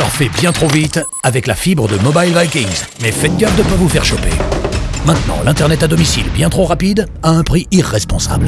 Surfez bien trop vite avec la fibre de Mobile Vikings, mais faites gaffe de ne pas vous faire choper. Maintenant, l'Internet à domicile bien trop rapide à un prix irresponsable.